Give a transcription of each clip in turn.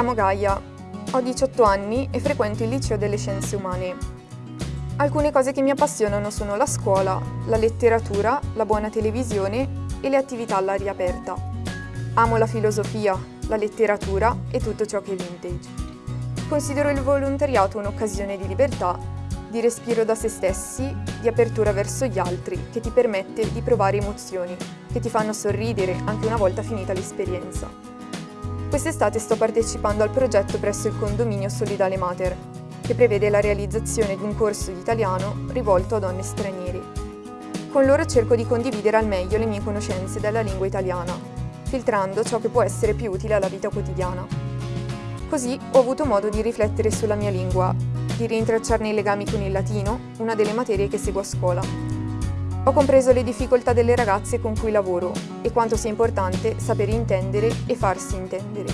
Gaia, ho 18 anni e frequento il liceo delle scienze umane. Alcune cose che mi appassionano sono la scuola, la letteratura, la buona televisione e le attività all'aria aperta. Amo la filosofia, la letteratura e tutto ciò che è vintage. Considero il volontariato un'occasione di libertà, di respiro da se stessi, di apertura verso gli altri, che ti permette di provare emozioni, che ti fanno sorridere anche una volta finita l'esperienza. Quest'estate sto partecipando al progetto presso il condominio Solidale Mater, che prevede la realizzazione di un corso di italiano rivolto a donne straniere. Con loro cerco di condividere al meglio le mie conoscenze della lingua italiana, filtrando ciò che può essere più utile alla vita quotidiana. Così ho avuto modo di riflettere sulla mia lingua, di rintracciarne i legami con il latino, una delle materie che seguo a scuola, ho compreso le difficoltà delle ragazze con cui lavoro e quanto sia importante sapere intendere e farsi intendere.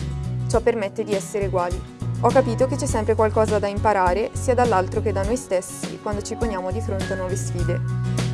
Ciò permette di essere uguali. Ho capito che c'è sempre qualcosa da imparare sia dall'altro che da noi stessi quando ci poniamo di fronte a nuove sfide.